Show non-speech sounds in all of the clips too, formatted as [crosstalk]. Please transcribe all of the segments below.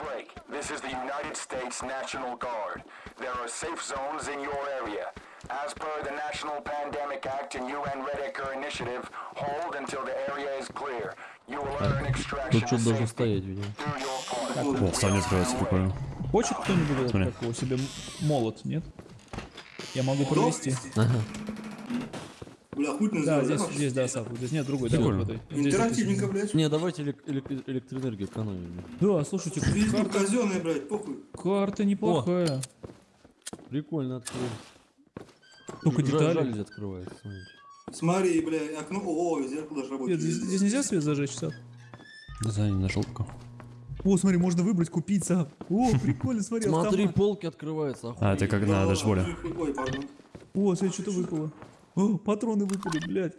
break. This is the United States National Guard. There are safe zones in your area. As per the National Pandemic Act and UN Red Acre Initiative, hold until the area is clear. You will earn extraction Тут что-то должен safety. стоять, видимо. Do your part. О, ставни открывается, прикольно. Хочет кто-нибудь этот, Смотри. как его, себе м- молот, нет? Я могу провести. Бля, хуй Да, здесь, здесь, да, Сап, здесь нет другой, да, вот в этой. Здесь Интерактивненько, блядь. Не, давайте элек- элек- электроэнергию экономим. Да, слушайте, Жизнь карта, казенная, блядь, похуй. карта неплохая. Прикольно открыли. Только Жа- детали. Жалюзи открывается, смотрите. Смотри, бля, окно, о, зеркало даже Нет, работает. здесь, здесь нельзя свет зажечь, Сап? Да, за на желтку. О, смотри, можно выбрать, купить, Сап. О, прикольно, смотри, Смотри, автомат. полки открываются. А, охуеть. это как на дашборде. Ой, пардон. О, смотри, что-то выпало. О, патроны выпали, блядь.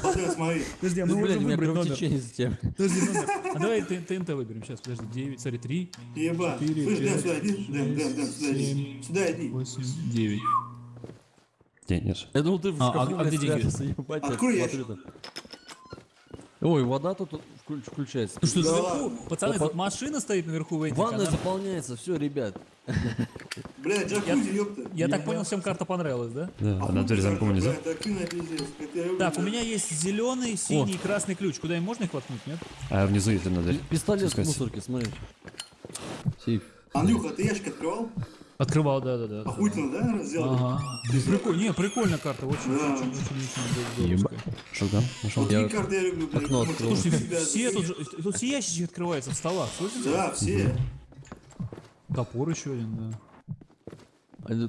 Смотри, смотри. Подожди, а мы можем выбрать номер. кровотечение с тем. Подожди, номер. [laughs] А давай ТНТ выберем сейчас, подожди. 9, смотри, 3, Еба. Четыре, Слышь, Дэн, пять, сюда иди. Сюда иди. семь, Сюда иди. 8, 9. День, нет. Я думал, ты в А, а- шкафу, а блядь, где деньги? Открой там. Ой, вода тут включ- включается. Ну что, Да наверху? ладно. Пацаны, Опа. тут машина стоит наверху вейдинг. Ванная она- заполняется, все, ребят. Бля, джакузи, ёпта. Я так понял, всем карта понравилась, да? Да, А одна дверь замком нельзя. Так на у меня есть зеленый, синий и красный ключ. Куда им можно их воткнуть, нет? А внизу есть одна дверь. Пистолет в мусорке, смотрите. Сейф. Андрюха, ты ящик открывал? Открывал, да, да, да. Охуительно, да, сделал? Ага. Прикольно, не, прикольная карта, очень, Да. очень, очень, очень здоровская. Шотган нашел. Вот Я такие карты я люблю, блядь. окно открыл. Слушайте, все тут, тут все ящички открываются в столах, слышите? Да, все. Топор еще один, да. А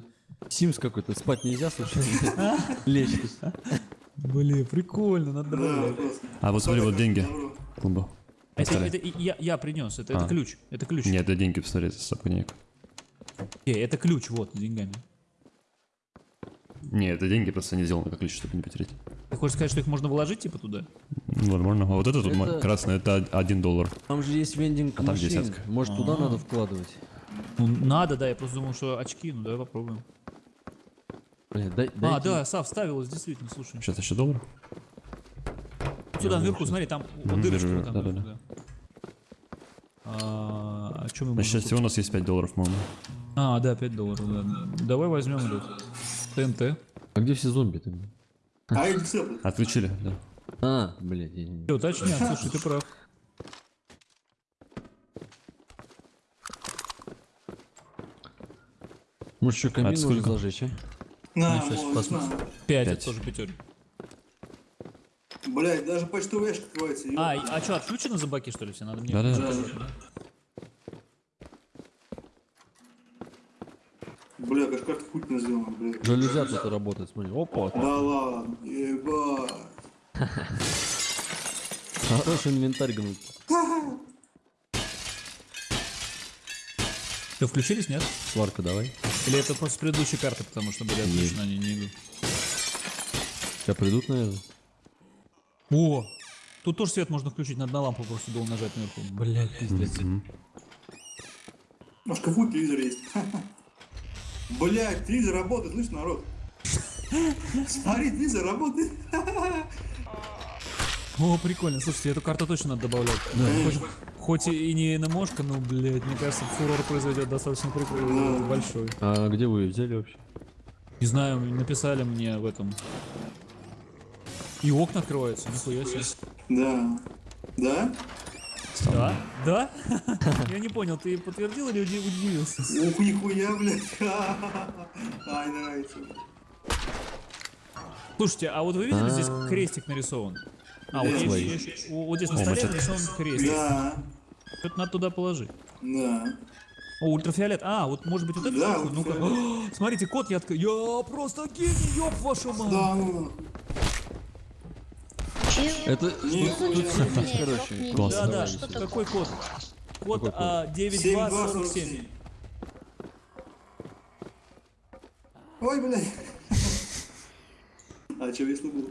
Симс какой-то, спать нельзя, случайно? [laughs] Лечь. Блин, прикольно, надо просто. А вот смотри, вот деньги. Клумба. Это, это я, я принес, это, А. это ключ, это ключ. Нет, это деньги пистолет с сапонек. Не, это ключ, вот, с деньгами. Не, это деньги просто не сделаны как ключ, чтобы не потерять. Ты хочешь сказать, что их можно вложить, типа, туда? Ну, Возможно. А вот это тут Это- красное, это один доллар. Там же есть вендинг там машин. десятка. Может, туда надо вкладывать? Ну, надо, да, я просто думал, что очки, ну давай попробуем. Блин, дай, А, дайте- да, Сав, ставилось, действительно, слушай. Сейчас еще доллар? Сюда, наверху, смотри, там вот дырочка вижу, вот там. да-да-да. наверху, да. А, а что мы На можем счастье у нас есть 5 долларов, купить? А, да, 5 долларов, да, да. Давай возьмем этот ТНТ. А где все зомби-то? А. Отключили, да. А, блядь, я не- Все, точняк, [laughs] слушай, ты прав. Может, еще камин А это нужно сколько? зажечь, а? На, сейчас вот, посмотрим. на. 5, Пять. это тоже пятерка. Блядь, даже почтовый ящик открывается. А, а что, отключены зомбаки, что ли, все? Надо мне... Да-да-да. Бля, как карта охуительно сделана, блядь. Жалюзя тут работает, смотри. Опа, Да ладно, ебать. хороший инвентарь, гнут. Все, включились, нет? Сварка, давай. Или это просто с предыдущей карты, потому что были отключены, они не идут? Сейчас придут, наверное. О! Тут тоже свет можно включить, надо на лампу просто было нажать наверху. Блядь, пиздец. А в шкафу телевизор есть. [laughs] Блядь, телевизор работает, слышь, народ? Смотри, телевизор работает. [laughs] О, прикольно. Слушайте, эту карту точно надо добавлять. Хоть, хоть и не НМОшка, но, блядь, мне кажется, фурор произойдет достаточно прикольно, большой. А где вы ее взяли вообще? Не знаю, написали мне в этом. И окна открываются, нихуя себе. Да. Да? Да? Да? [laughs] Я не понял, ты подтвердил или уди- удивился? Ух, нихуя, блядь. [laughs] Ай, нравится. Слушайте, а вот вы видели, здесь крестик нарисован? А, вот, здесь на столе нарисован крестик. Да, Что-то надо туда положить. да. О, ультрафиолет. А, вот может быть вот это? Да? Ну-ка. [gasps] Смотрите, код я открыл. Я просто гений, ёб вашу мать. Да, ну, Это тут сеть, короче. Класс. Да, да, какой код? Код Какой код? а, 9247. Ой, блядь. [laughs] А че, если был,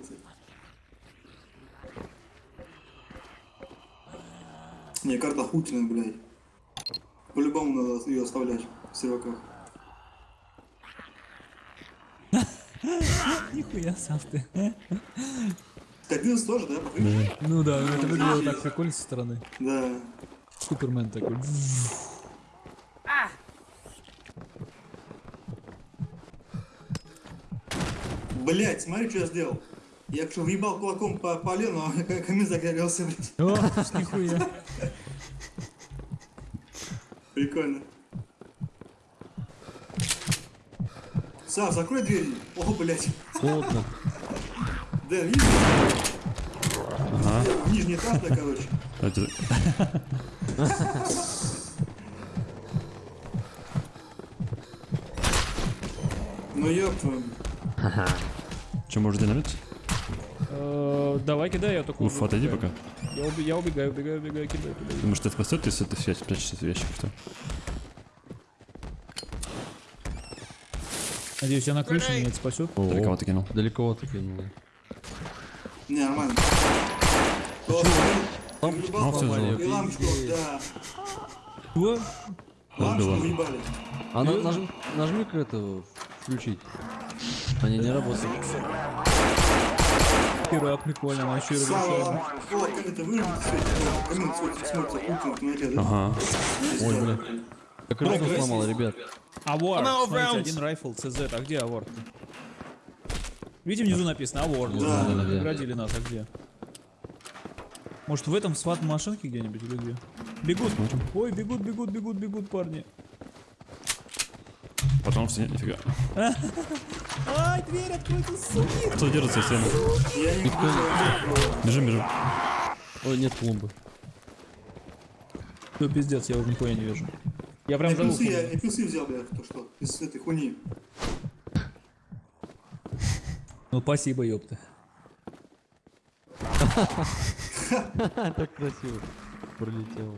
Мне карта Хутина, блядь. По-любому надо ее оставлять в серваках. [laughs] Нихуя сам ты. Кадилс тоже, да. Ну да, это выглядело так прикольно со стороны. Да. Супермен такой. Блять, смотри, что я сделал. Я что, въебал кулаком по полену, а камин загорелся, блядь. О, нихуя. Прикольно. Сав, закрой дверь. О, блядь. Плотно. Дэн, видишь? Нижний этаж, да, короче. Это- Ну ёб твою. Че, может динамит? Давай кидай, я только Уф, отойди пока. Я уби- Я убегаю, убегаю, убегаю, кидаю, кидаю. Думаешь, это спасет, если ты все спрячешься в ящик, что? Надеюсь, я на крыше меня это спасет. Далеко ты кинул. Далековато кинул. Не, нормально. Лампочку сломали. И лампочку, да. О, Лампочку уебали. А на- нажми, нажми-ка это включить. Они не работают. Пира, прикольно, она еще и как да? Ага. Ой, бля. Я крышку сломал, ребят. Авор, смотрите, один райфл, CZ, а где Авор? Видите, внизу написано Авор. Да, да, да. Наградили нас, а где? Может в этом сват машинке где-нибудь или где? Бегут. Ой, бегут, бегут, бегут, бегут, парни. Потом в стене, нифига. Ай, дверь откройте, суки. Кто держится стену? Я не Бежим, бежим. Ой, нет клумбы. Ну, пиздец, я уже нихуя не вижу. Я прям за Плюсы, я я плюсы взял, блядь, то что, из этой хуйни. Ну, спасибо, ёпта. [laughs] [laughs] Так красиво. Пролетел.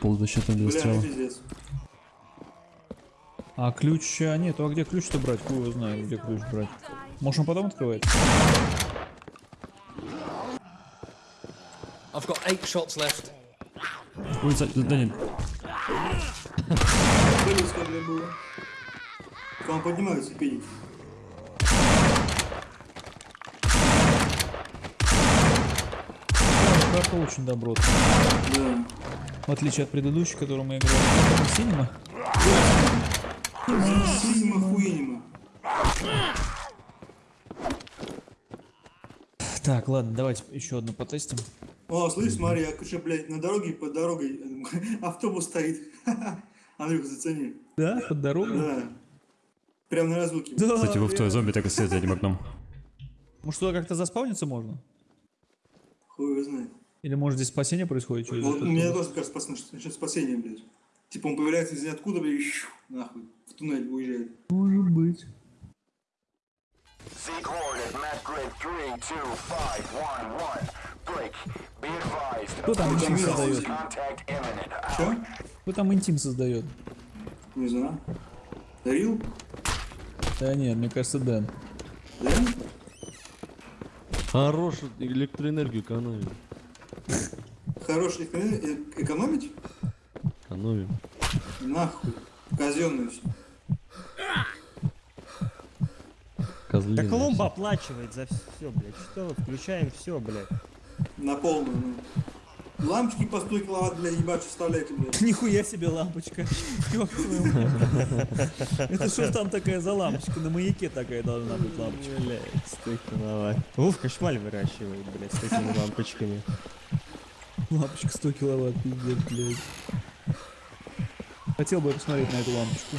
Полузащита для стрела. А ключ... А нет, а где ключ-то брать? Хуй его знает, где ключ брать. Может, он потом открывает? I've got eight shots left. Ой, за- да нет. Вам поднимаются пеники. Карта очень добротная. Да. В отличие от предыдущей, которую мы играли. Синема? Синима хуинима. Так, ладно, давайте еще одну потестим. О, слышь, смотри, я, короче, блядь, на дороге, под дорогой [laughs] автобус стоит. [laughs] Андрюха, зацени. Да, под дорогу? Да. Прям на разлуке. Да, Кстати, вы в твой зомби так и стоит за этим окном. Может, туда как-то заспавниться можно? Хуй его знает. Или может здесь спасение происходит через Вот меня тоже кажется, спас- насчет спасения, блядь. Типа он появляется из ниоткуда, блядь, и щу, нахуй, в туннель уезжает. Может быть. Z coordinate map grid 32511. Break. Be advised. Кто там интим создает? Че? Кто там интим создает? Не знаю. Рил? Да нет, мне кажется, Дэн. Дэн? Хорош электроэнергию экономим. Хороший э- экономить? Экономим. Нахуй. Казенную все. Козлины. Да клумба оплачивает за все, блядь. Что, включаем все, блядь. На полную, ну. Лампочки по 100 киловатт, блядь, ебать, вставляйте, блядь. [laughs] Нихуя себе лампочка. [laughs] Это что там такая за лампочка? На маяке такая должна быть лампочка. Блядь, 100 киловатт. Вовка шмаль выращивает, блядь, с такими лампочками. Лампочка 100 киловатт, пиздец, блядь. Хотел бы я посмотреть на эту лампочку.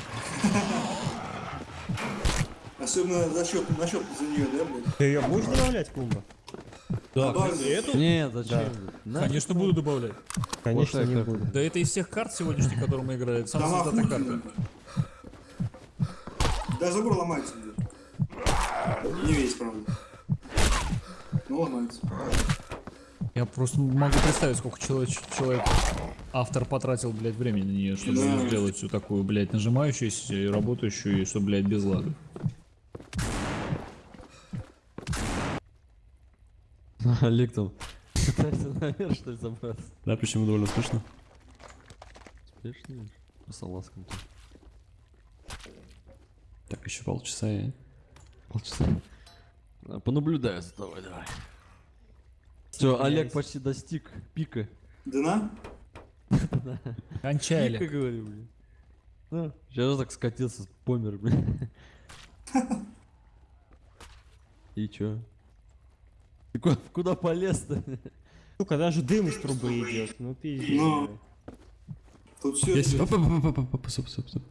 Особенно за счет, на счет за нее, да, блядь? Ты ее будешь добавлять, клумба? Да, Добавлю. эту? Нет, зачем? На- Конечно, буду добавлять. Конечно, Плохая не буду. Да это из всех карт сегодняшних, которые мы играли. Там самая создата карта. Да, забор ломается, блядь. Не весь, правда. Ну, ломается. Я просто могу представить, сколько человек, человек автор потратил, блядь, времени на нее, чтобы Да. сделать всю такую, блядь, нажимающуюся и работающую, и чтобы, блядь, без лагов. [laughs] Олег там пытается наверх, что ли, забраться. Да, почему довольно скучно. Успешно? По салазкам тут. Так, еще полчаса и... Полчаса. Понаблюдаю за тобой, давай. Все, Олег почти достиг пика. Дна? Кончали. Пика, говорю, блин. Ну, сейчас так скатился, помер, блин. [laughs] И чё? Ты куда, куда полез-то? Сука, даже дым из трубы идет. Ну пиздец. Ну. блядь. Тут все... Есть. Оп, оп, оп, оп, оп, оп, стоп, стоп, стоп.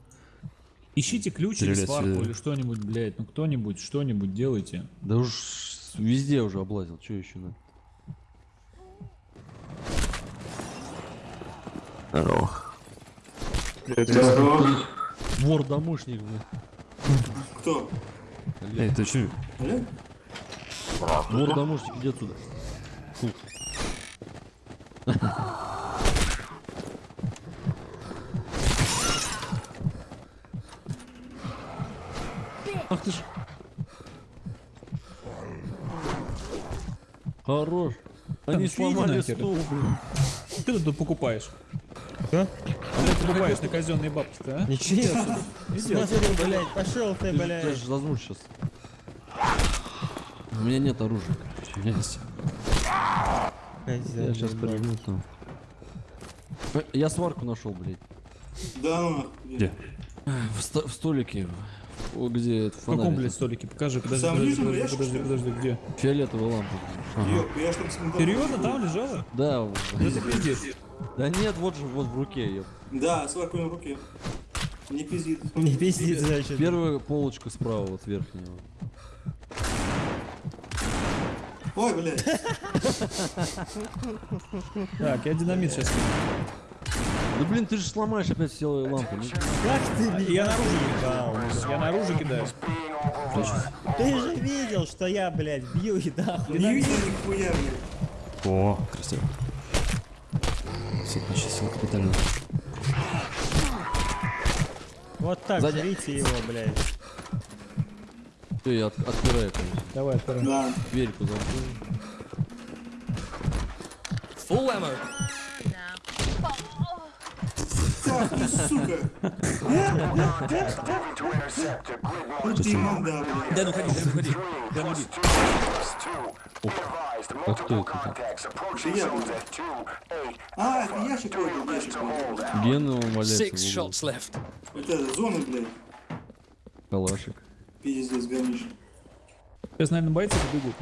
Ищите ключ или Стреляй, сварку стреляй. или что-нибудь, блядь. Ну кто-нибудь, что-нибудь делайте. Да уж везде уже облазил, что еще надо? Здорово. Здорово. Вор-домушник, блин. Кто? Эй, ты чё? Олег? Вор-домушник, иди отсюда. Фу. Ах ты ж. Хорош. Они Там сломали стул, блин. Ты тут покупаешь. Да? А ты покупаешь на казенные бабки-то, а? Ничего себе. Смотри, блядь, пошел ты, блядь. ты же зазнусь сейчас. У меня нет оружия. У меня есть. Я сейчас перегну там. Э, Я сварку нашел, блядь. Да ну. Где? В, sto- в столике. О, где это В каком, блядь, столике? Покажи, подожди, Сам подожди, подожди, подожди, что подожди, где? Фиолетовая лампа. Я смотрел. Серьезно, там лежала? Да, Да ты. Да нет, вот же, вот в руке ее. Да, с варкой на руке. Не пиздит. Не пизди, значит. Первая полочка справа, вот верхняя. Ой, блядь. [laughs] Так, я динамит сейчас. Да блин, ты же сломаешь опять все лампы. Ну, Как ты Я наружу кидаю. Я наружу кидаю. Ты же видел, что я, блядь, бью и нахуй. Не видел нихуя, блядь. О, красиво. Все, почистил капитально. Вот так, Сзади. жрите его, блядь. Всё, я от- отпираю, конечно. Давай, второй. Да. Дверьку замкну. Так, ты, сука. Ты манда. Да ну ходи, да ну ходи. Да ну advised, multiple это? А, это ящик какой-то, ящик. Гена валяется Six shots left. Это зона, блядь. Калашик. Пиздец, гонишь. Сейчас, наверное, бойцы побегут.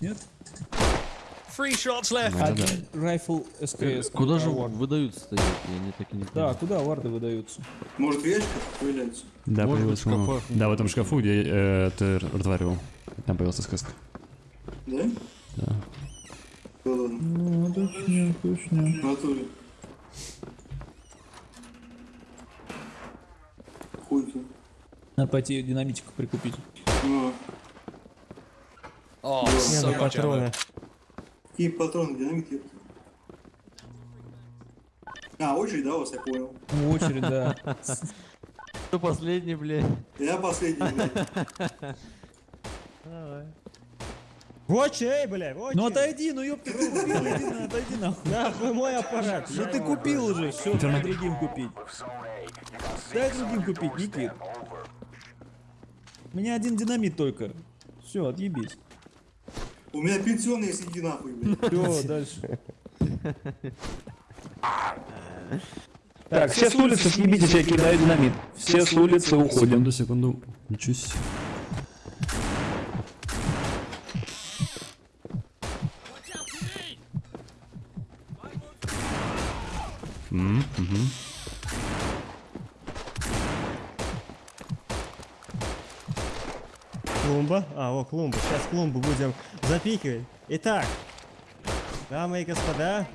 Нет? Three shots left. Один райфл СКС. Куда же Award. выдаются-то? Я не так и не Да, куда варды выдаются? Может, в ящиках появляются? Да, Может появился, быть, шкафах. Да, в этом шкафу, где э, ты разговаривал. Там появился сказка. Да? Да. Ну, точно, точно. Натуре. Хуй ты. Надо пойти динамитику прикупить. Ну, Oh, so на much патроны. И патроны, динамит, ёпта. А, очередь, да, у вас, я понял. Ну, очередь, да. [laughs] Кто последний, блядь? Я последний, блядь. Вот эй, блядь, вот Ну отойди, ну ёпта, ты купил, иди на, отойди нахуй. Нахуй мой аппарат. Да ты купил уже, все, дай другим купить. Дай другим купить, Никит. У меня один динамит только. Все, отъебись. У меня пенсионный, если иди нахуй, блядь. [laughs] Все, дальше. Так, все с улицы съебитесь, я кидаю динамит. Все с улицы уходим. Секунду, секунду. Ничего себе. Клумба. А, о, клумба. Сейчас клумбу будем запикивать. Итак, дамы и господа,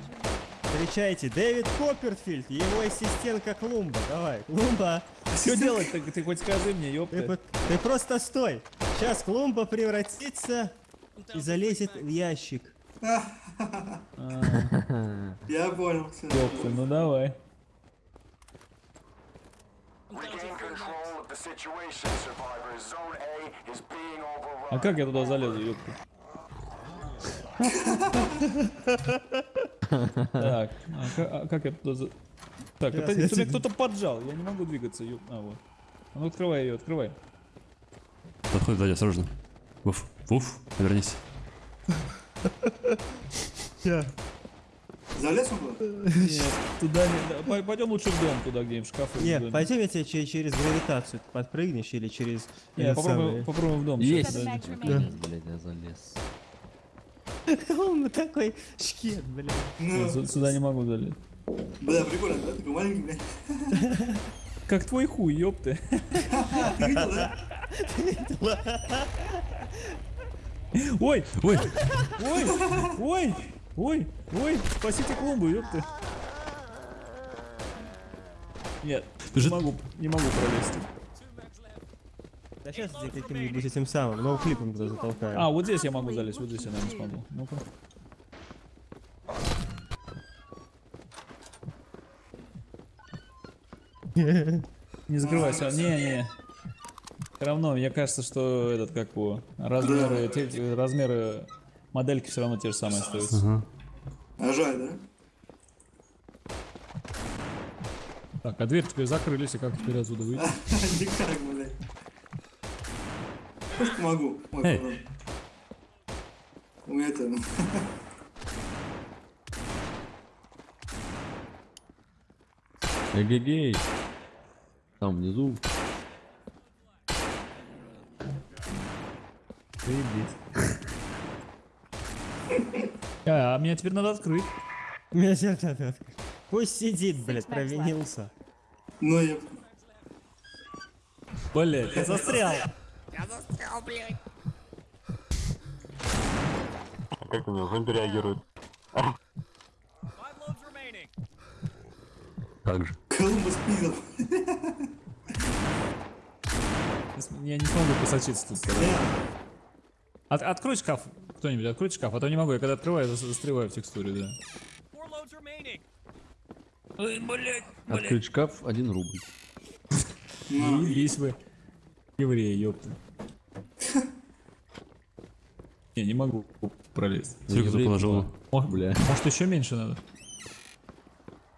встречайте Дэвид Копперфильд, его ассистентка Клумба. Давай, Клумба. Что делать ты, ты хоть скажи мне, Ты, ёпта. по- ты просто стой. Сейчас Клумба превратится и залезет в ящик. [laughs] Я понял, все. Ёпта, ну давай. А как я туда залезу, ёпта? Так, а а как я туда за... Так, это я меня кто-то поджал, я не могу двигаться, ёп... А, вот. А ну открывай ее, открывай. Подходит сзади, осторожно. Вуф, вуф, вернись. Залез он туда? Нет, туда не... Пойдем лучше в дом, туда где в Нет, пойдем я тебе че- через гравитацию подпрыгнешь или через... Не, этот попробуем, в дом. Есть. Блядь, я залез. [laughs] Он такой шкет, блядь. Ну, Нет, сю- Сюда не могу залезть. бля, прикольно, да? Такой маленький, блядь. [laughs] Как твой хуй, ёпты. [laughs] Ты видел, да? Ой, ой, ой, ой, ой, ой, спасите клумбу, ёпты. Нет, не могу, не могу пролезть. Да сейчас тебе каким-нибудь этим самым, ноуклипом туда затолкаю. А, вот здесь я могу залезть, вот здесь я, наверное, смогу. Ну-ка. Не закрывайся, не-не. Все равно, мне кажется, что этот, как его, размеры, размеры модельки все равно те же самые остаются. А жаль, да? Так, а дверь теперь закрылись, и как теперь отсюда выйти? [laughs] Никак, блядь. Просто помогу. Ой. У меня это... [laughs] Эгегей. Там внизу. А, [laughs] а мне теперь надо открыть. Меня сердце открыть. Пусть сидит, блядь, провинился. Ну, я... Блять, я застрял. Как у него зомби реагирует? Как же. Колумбус пиздил. Я не смогу посочиться тут. От- открой шкаф, кто-нибудь, откройте шкаф, а то не могу, я когда открываю, зас- застреваю в текстуре, да. Four loads remaining. Открыть шкаф, один рубль. [laughs] Есть вы евреи, ёпта. [laughs] Не, не могу пролезть. Кто положил. О, Бля. Может еще меньше надо?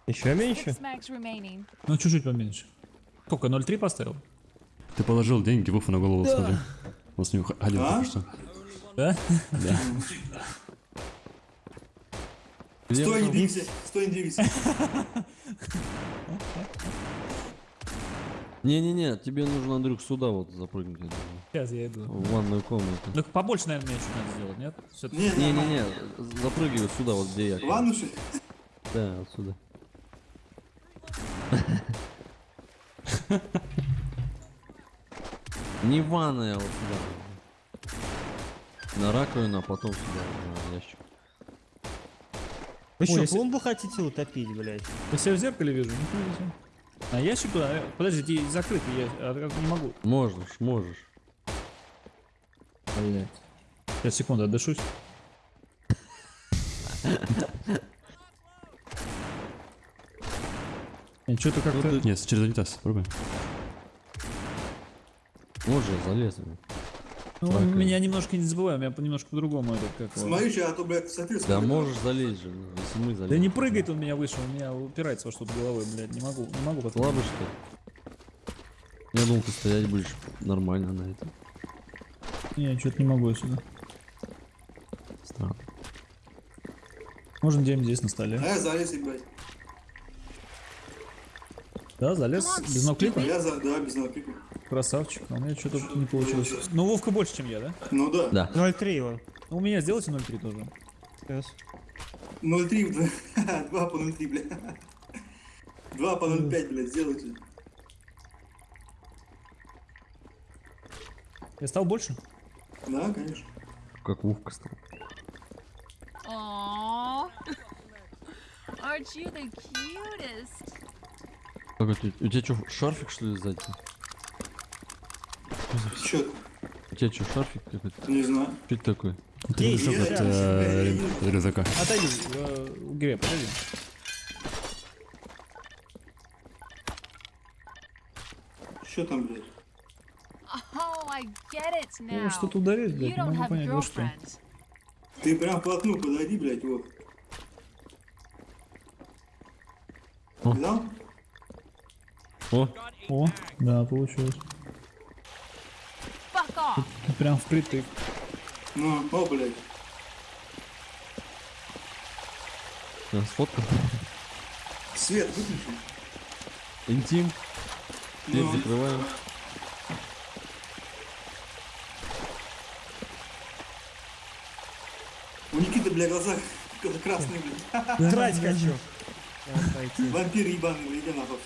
Еще меньше? Ну чуть-чуть поменьше. Сколько, 0,3 поставил? Ты положил деньги Вуфу на голову, смотри. Он с него ходил А? что. Да? Стой, не двигайся. Стой, не двигайся. Не-не-не, тебе нужно, Андрюх, сюда вот запрыгнуть. Сейчас я иду. В ванную комнату. Ну побольше, наверное, мне чуть надо сделать, нет? Всё-таки. Не, не, Не-не-не, запрыгивай сюда, вот где я. Ванну, что ли? Да, отсюда. [laughs] Не ванная, а вот сюда. На раковину, а потом сюда, на ящик. Вы Ой, что, если- клумбу хотите утопить, блядь? Я себя в зеркале вижу, не вижу. А ящик туда? э, Подожди, ты закрытый, я а, как не могу. Можешь, можешь. Блять. Сейчас, секунду, отдышусь. Что-то как-то... Нет, через унитаз, пробуй. Можешь, я залез. Ну, раковина. меня немножко не забываю, меня по- немножко по-другому это как. Смотри, а то, блядь, смотри, Да можешь залезть же, ну, если мы залезем. Да не прыгает он меня выше, он меня упирается во что-то головой, блядь, не могу, не могу потом. Слабый, что? Я думал, ты стоять будешь нормально на этом. Не, что-то не могу я сюда. Странно. Можно где-нибудь здесь на столе. А я залез, блядь. Да, залез без ноклика. Я за... Да, без ноутбука. Красавчик, а у меня что-то не получилось. Ну, Вовка больше, чем я, да? Ну да. Да. 0,3 он. Ну, у меня сделайте 0,3 тоже. Сейчас. 0,3, 2 [laughs] по 0,3, блядь. 2 по 0,5, блядь, сделайте. Я стал больше? Да, конечно. Как Вовка стал. Aww. [laughs] Aren't you the cutest? Это, у тебя что, шарфик что ли сзади? Чё? У тебя что, шарфик какой-то? Не знаю. Что это такое? Это мешок от э, рю- рюкзака. Отойди, э, Греб, подойди. Чё там, блядь? Я что-то ударить, You блядь, не могу понять, во что. Ты прям вплотную подойди, блядь, вот. Видал? О, О, да, получилось. Off. Прям впритык. Ну, о, блядь. Сейчас сфоткал. Свет выключи. Интим. Дверь Ну. закрываем. У Никиты, бля, глаза красные, бля. Трать хочу. Вампир ебаный, бля, иди нахуй.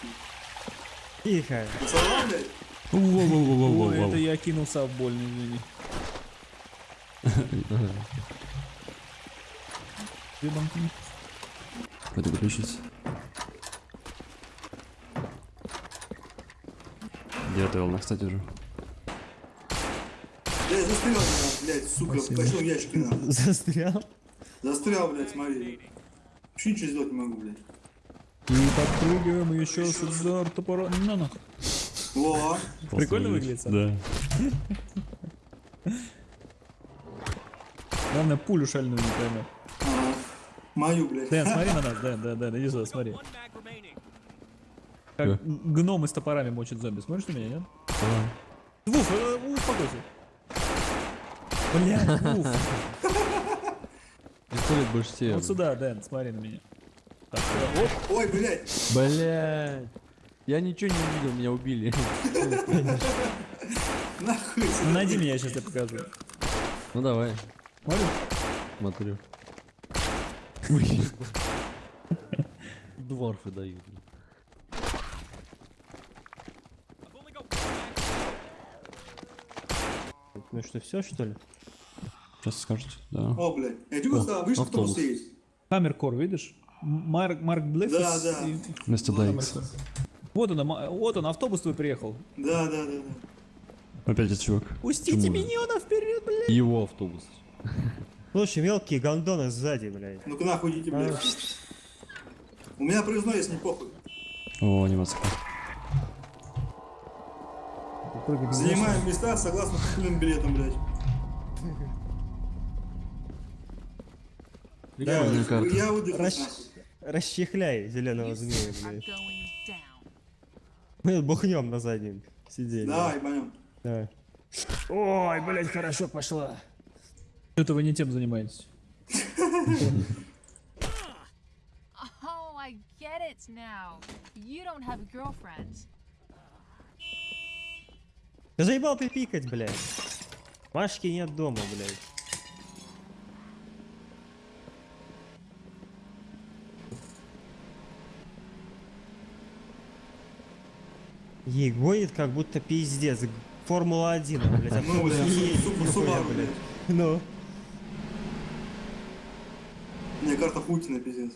Тихо. Ой, это я кинулся в больно, извини. [laughs] Где банки? Пойду выключить. Я готовил, кстати, уже. Блядь, застрял, блядь, блядь, сука, почему ящики нахуй. Застрял. Застрял, блядь, смотри. Вообще ничего сделать не могу, блядь. И подпрыгиваем еще с удар топора. На нахуй. Во, Прикольно выглядит, Сань? Да. Главное, пулю шальную не поймет. Мою, блядь. Дэн, смотри на нас, Дэн, Дэн, Дэн, иди сюда, смотри. Как гномы с топорами мочат зомби. Смотришь на меня, нет? Вуф, э, успокойся. Блядь, Вуф. Пистолет больше тебе. Вот сюда, Дэн, смотри на меня. Так, оп. Ой, блядь. Блять. Я ничего не увидел, меня убили. [laughs] Нахуй. Найди меня, я сейчас тебе покажу. Ну давай, смотрю. [laughs] Дворфы дают. Ну что, все что ли? Сейчас скажете. Да. О, блядь. Я чего сказал, видишь, автобус есть? Хаммеркор, видишь? Марк, Марк Блэк. Да, да. и- Вместо DX. Вот он, вот он, автобус твой приехал. Да, да, да, да. Опять этот чувак. Пустите Почему? миньона вперед, блядь. Его автобус. Слушай, мелкие гондоны сзади, блядь. Ну-ка нахуй идите, блядь. У меня проездной есть, не похуй. О, анимация. Занимаем места согласно купленным билетам, блядь. Да. Я нахуй. Расчехляй зеленого змея, блядь. Мы бухнем на заднем сиденье. Давай, ебанем. Давай. Ой, блядь, хорошо пошла. Что-то вы не тем занимаетесь. [laughs] Oh, get it now. You don't have a girlfriend. Да заебал ты пикать, блядь. Машки нет дома, блядь. Ей гонит как будто пиздец. Формула-1, блядь. а Ну, блядь, блядь. Ну. Не, карта Путина, пиздец.